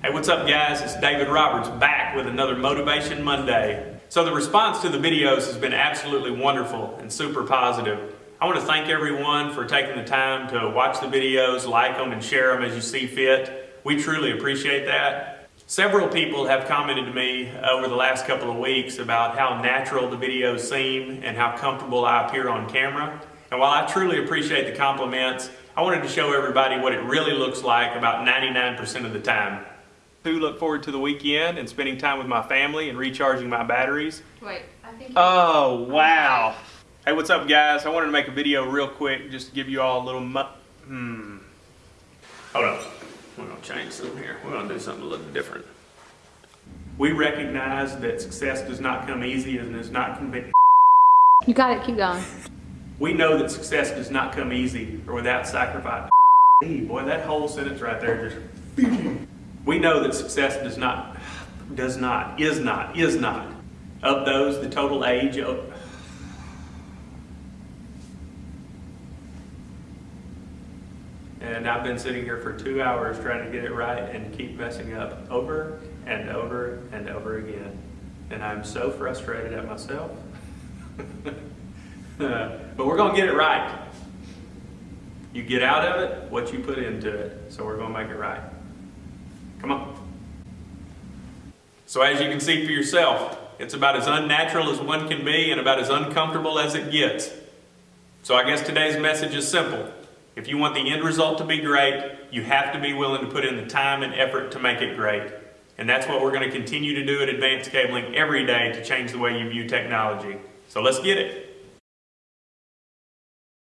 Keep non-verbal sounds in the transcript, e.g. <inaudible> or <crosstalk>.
Hey, what's up guys? It's David Roberts back with another Motivation Monday. So the response to the videos has been absolutely wonderful and super positive. I want to thank everyone for taking the time to watch the videos, like them, and share them as you see fit. We truly appreciate that. Several people have commented to me over the last couple of weeks about how natural the videos seem and how comfortable I appear on camera. And while I truly appreciate the compliments, I wanted to show everybody what it really looks like about 99% of the time. To look forward to the weekend and spending time with my family and recharging my batteries. Wait, I think. Oh, wow. Hey, what's up, guys? I wanted to make a video real quick just to give you all a little mu- Hmm. Hold on. We're going to change something here. We're going to do something a little different. We recognize that success does not come easy and is not convenient. You got it. Keep going. We know that success does not come easy or without sacrifice. Hey, boy, that whole sentence right there just. <laughs> We know that success does not, does not, is not, is not. Of those, the total age of. And I've been sitting here for two hours trying to get it right and keep messing up over and over and over again. And I'm so frustrated at myself. <laughs> But we're going to get it right. You get out of it what you put into it. So we're going to make it right. Come on. So as you can see for yourself, it's about as unnatural as one can be and about as uncomfortable as it gets. So I guess today's message is simple. If you want the end result to be great, you have to be willing to put in the time and effort to make it great. And that's what we're going to continue to do at Advanced Cabling every day to change the way you view technology. So let's get it.